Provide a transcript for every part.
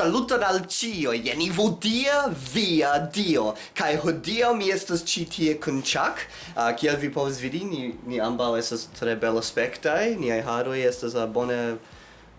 Saluton al cio, jeni ivo dia via dio. Kai hodio mi estas ci tie kun Chuck uh, Kiel vi povas vidi, ni, ni ambau estas tre bel aspectai Niai haroi estas uh, bone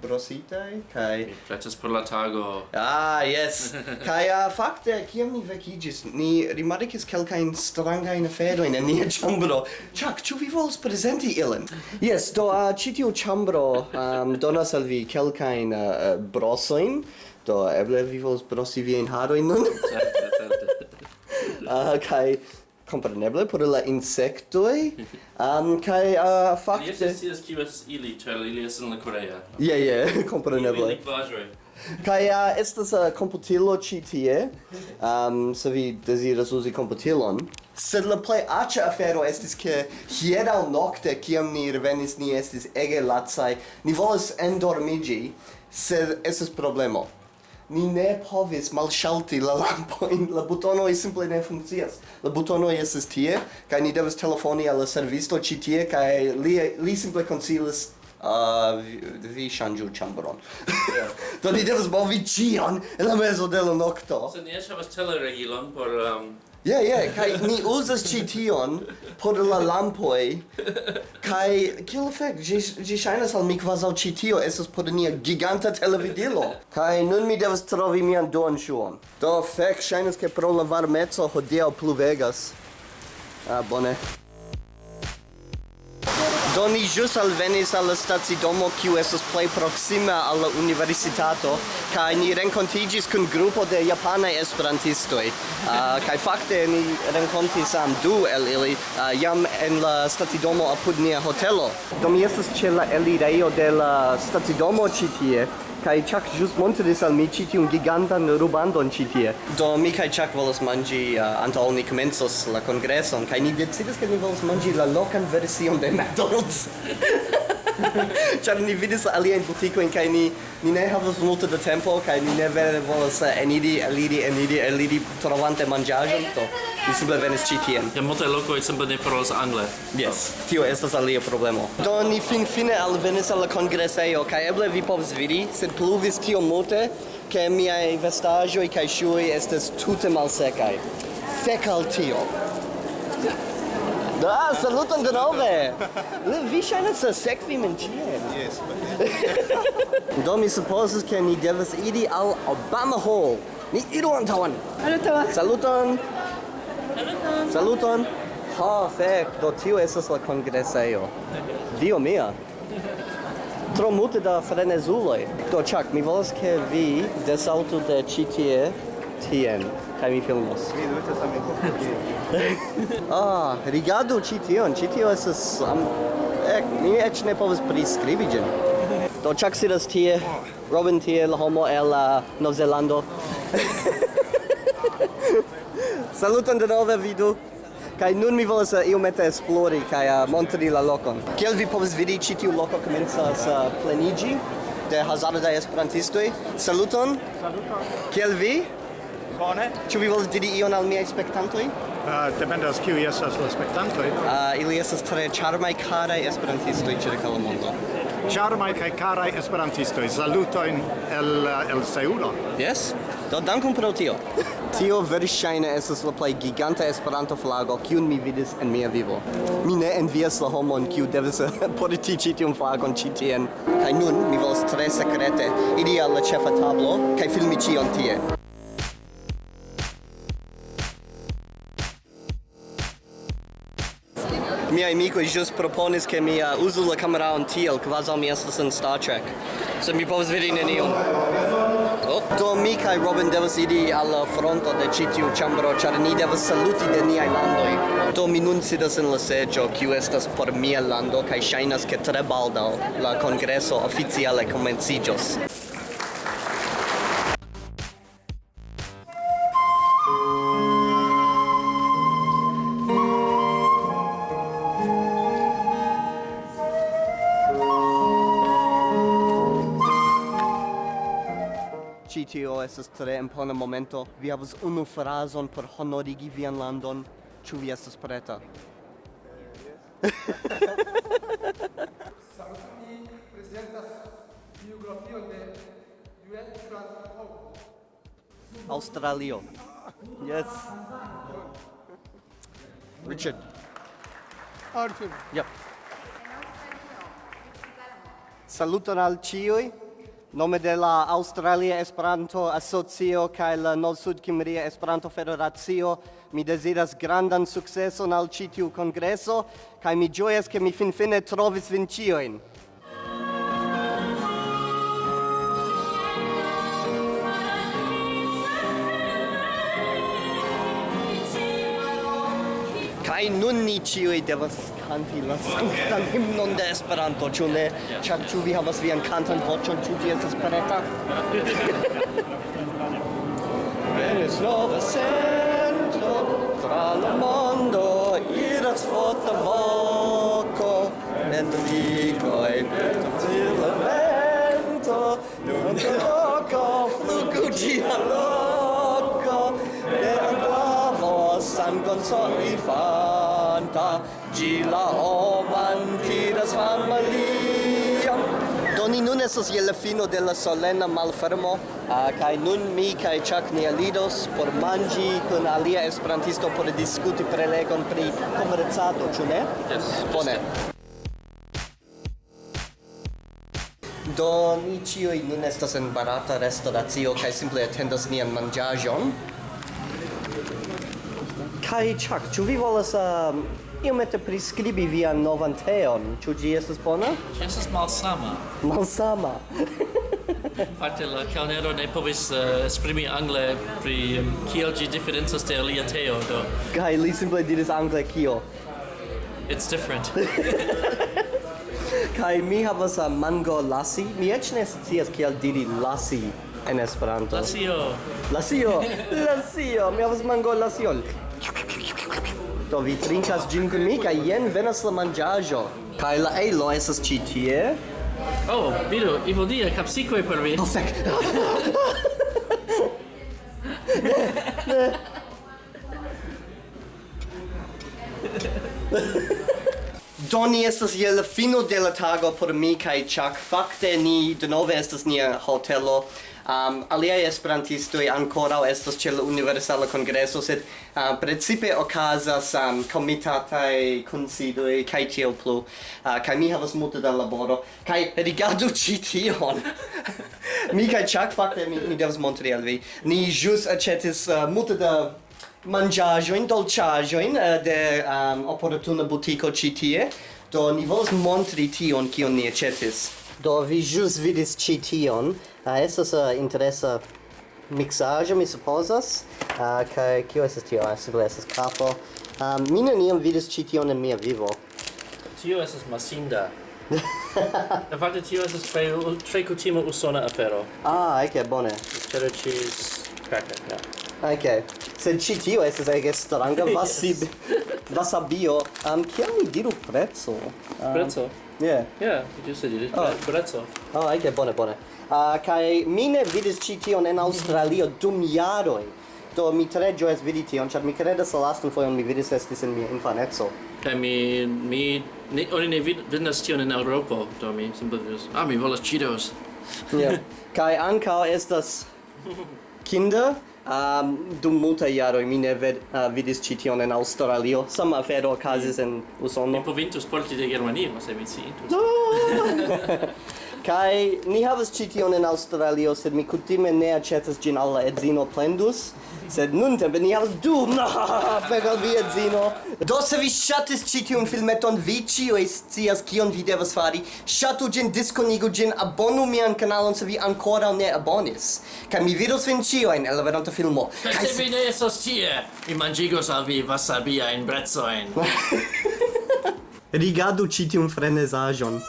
brositai Kai... Mi pleces per la tago. Ah, yes. Kai uh, fakte, kiam ni vecigis Ni rimarikis kelkain strangain aferoin en nia chambro Chuck, ĉu vi volas presenti ilin? Yes, do uh, citiu chambro um, donas al vi kelkain uh, brosoin. Do, eble vi vols brosi viajn harojn nun? Certe, certe. Ah, kai compreneble por la insektoj. Um, kaj uh, fakte... yes yes scias ili, ĉar ili es in la Korea. yeah yeah compreneble kai a Kaj uh, estas uh, komputilo ĉi tie, um, so vi desiras uzi computilon Sed la plej aĉa afero estis ke hieraŭ nokte, kiam ni revenis, ni estis ege lacaj. Ni volas endormiĝi, sed estas problemo ni ne povis malŝalti la lampojn, la butonoj simple ne funkcias. La butonoj estas tie, kaj ni devas telefoni al la servisto ĉi tie, kaj li, li simple konsilis vi, vi ŝanĝu ĉambron. Do ni devas movi ĉion en la mezo de la nokto. se ni eĉ havas teleregilon por um... Ja, yeah, ja, yeah, kai ni uzas ĉi tion por la lampoj. Kai kiel fek, ĝi ĝi ŝajnas al mi kvazaŭ ĉi tio estas por nia giganta televidilo. Kai nun mi devas trovi mian duan ŝuon. Do fek ŝajnas ke pro la varmeco hodiaŭ pluvegas. Ah, bone. Do ni jus alvenis alla stacidomo kiu estas plej proksima al la universitato kaj ni renkontiĝis kun grupo de japanaj esperantistoj. Uh, kaj fakte ni renkontis am du el ili uh, jam en la stacidomo apud nia hotelo. Do mi estas ĉe la elirejo de la stacidomo ĉi tie Kai chak just montris al mi un giganta no rubandon chiti tie. Do mi kai chak volas mangi eh, uh, antaŭ oni comenzos la congresso kai ni decidis ke ni volas mangi la lokan version de McDonald's. Ĉar ni vidis aliajn butikojn kaj ni ni ne havas multe da tempo kaj ni ne vere volas eh, eniri, eliri, eniri, eliri trovante manĝaĵon, do ni simple venis ĉi tien. Ja multaj lokoj simple ne parolas angle. Yes, tio estas alia problemo. Do ni finfine alvenis al la kongresejo kaj eble vi povas vidi, sed pluvis tio multe ke miaj vestaĵoj kaj ŝuoj estas tute malsekaj. Fek al tio. Da, saluton denove! Vi ŝajnas sekvi min ĉien. Yes, Do mi supozas ke ni devas iri al Obama Hall. Ni iru antaŭen. Saluton. Saluton. Saluton. Saluton. Ha, fek, do tio estas la kongresejo. Dio mia. Tro multe da frenezuloj. Do, Chuck, mi volas ke vi desaltu de ĉi tie tien kaj mi filmos. Mi sami same. Ah, rigardu ĉi tion, ĉi tio estas am ek mi eĉ ne povas priskribi ĝin. Do Chuck sidas tie, Robin tie, la homo el uh, Novzelando. Saluton de nove vidu. Kaj nun mi volas uh, iomete esplori kaj uh, montri la lokon. Kiel vi povas vidi ĉi tiu loko komencas uh, pleniĝi de hazarda esperantistoj. Saluton. Saluton. Kiel vi? Bone. Ĉu vi volas diri ion al miaj spektantoj? Uh, dependas kiu estas la spektantoj. Uh, ili estas tre ĉarmaj karaj esperantistoj ĉirkaŭ la mondo. Charmai kaj karaj esperantistoj, salutojn el, el Seulo. Yes, do dankon pro tio. tio verŝajne estas la plej giganta Esperanto flago kiun mi vidis en mia vivo. Mi ne envias la homon kiu devas politici tiun flagon ĉi tien. Kaj nun mi volas tre sekrete iri al la ĉefa tablo kaj filmi ĉion tie. miei amicoi just proponis che mi uh, usu la cameraon tiel, quasi mi estas in Star Trek. So mi povas vidi nenion. Oh. Do mi kai Robin devas iri al fronto de ĉi tiu ĉambro, ĉar ni devas saluti de niaj landoj. Do mi nun sidas en la seĝo, kiu estas por mia lando kaj ŝajnas ke tre baldaŭ la kongreso oficiale komenciĝos. estas tre impona momento. Vi havas unu frazon por honorigi vian landon. Ĉu vi estas preta? Sarutuni presentas biografio de Joel Franco. Australio. Yes. Richard. Arthur. Yep. Saluton al ciui nome de la Australia Esperanto Asocio kaj la Nord Sud Kimria Esperanto Federacio mi deziras grandan sukceson al ĉi tiu kongreso kaj mi ĝojas ke mi finfine trovis vin ĉiujn. Kai nun ni ciui devas canti la sanktan himnon de Esperanto, ĉu ne? Ĉar ĉu vi havas vian kantan voĉon, ĉu ĝi estas preta? Venis nova sento tra la mondo iras forta voco en ligoi per tutti la vento non te loco flugu gia loco per aguavo sangon soli fa Gi la homan tiras familia doni nun estas je la fino de la solena malfermo, ah, uh, kai nun mi kai Chuck ni alidos por manji kun alia esperantisto por diskuti prelegon pri komercado, ĉu ne? Yes. Bone. Do ni ĉiuj nun estas en barata restoracio kaj simple atendas nian manĝaĵon. Kai Chuck, ĉu vi volas um, iomete priskribi vian novan teon? Ĉu ĝi estas bona? Ĝi estas malsama. Malsama. Fakte la kalnero ne povis uh, esprimi angle pri um, kiel ĝi diferencas de alia teo do. Kaj li simple diris angle kio? It's different. Kaj mi havas uh, mango lassi. Mi eĉ ne scias kiel diri lassi en Esperanto. Lasio. Lasio. Lasio. Mi havas mango lasion. Do vi trinkas gin kun mi kaj jen venas la manĝaĵo. Kaj la ejlo estas ĉi tie. Oh, vidu, Ivo dia kapsikoj por vi. Oh, fek. Ne, ne. Do ni estas je la fino de la tago por mi kaj Chuck. Fakte ni denove estas nia hotelo. Um, aliai esperantistoi ancorau estas ce la Universala Congresso, sed uh, precipe ocasas um, comitatae considoi, cae tiel plu, uh, cae mi havas multe da laboro, cae rigardu ci tion! mi cae Chuck, fakte, mi, mi devas montri al vi. Ni jus acetis uh, multe da mangiajoin, dolciajoin uh, de um, opportuna butico citie, do ni volos montri tion kion ni ecetis. Do vi jus vidis ci tion, eh, uh, esas uh, eh, interesa mixajo, mi supposas, uh, kai kio esas tio, ah, simple esas capo. Um, ehm, mi neniam vidis ci tion en mia vivo. Tio es masinda. Da parte tio es tre, tre cutimo usona afero. Ah, ec, bone. Cheddar cheese cracker, yeah. Okay. Sed ĉi tio estas ege stranga vasabi vasabio. Um, kiam mi diru prezzo? Um, prezzo? Yeah. Yeah, you just said it. Oh. Prezzo. Oh, ege bone, bone. Uh, kai mi ne vidis ĉi tion en Aŭstralio dum jaroj. Do mi tre ĝojas vidi tion, ĉar mi kredas la lastan fojon mi vidis estis en mia infaneco. Kaj mi mi ne, oni ne vid, vidas tion en Eŭropo, do mi simple diris, ah, mi volas Cheetos. yeah. Kaj ankaŭ estas Kinder Um, dum multa iaro mi ne ved, uh, vidis ĉi tion en Aŭstralio. Sama afero okazis mm. en Usono. Mi povintus porti de Germanio, se mi sciitus. Kai ni havas ĉi tion en Aŭstralio, sed mi kutime ne aĉetas ĝin al la edzino plendus. Sed nuntempe ni havas du fek al via edzino. Do se vi ŝatis ĉi tiun filmeton, vi ĉiuj scias kion vi devas fari. Ŝatu ĝin, diskonigu ĝin, abonu mian kanalon se vi ankoraŭ ne abonis. Kaj mi vidos vin ĉiujn en la venonta filmo. Kaj se vi ne estos tie, mi manĝigos al vi wasabiajn brecojn. Rigardu ĉi tiun frenezaĵon.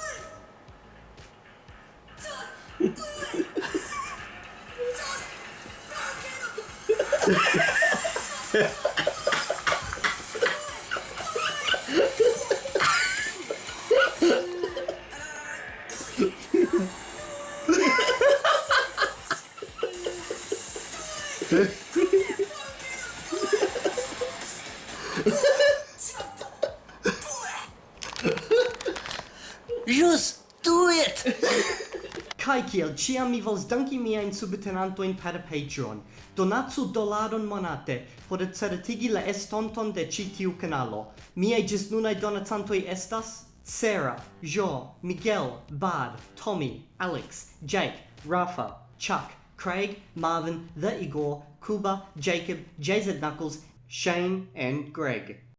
Just do it! Kai kiel ciam mi vols danki miajn subtenantojn per Patreon. Donatsu dolaron monate por certigi la estonton de ci tiu canalo. Miei gis nunai donatantoi estas Sarah, Jo, Miguel, Bard, Tommy, Alex, Jake, Rafa, Chuck, Craig, Marvin, The Igor, Kuba, Jacob, JZ Knuckles, Shane, and Greg.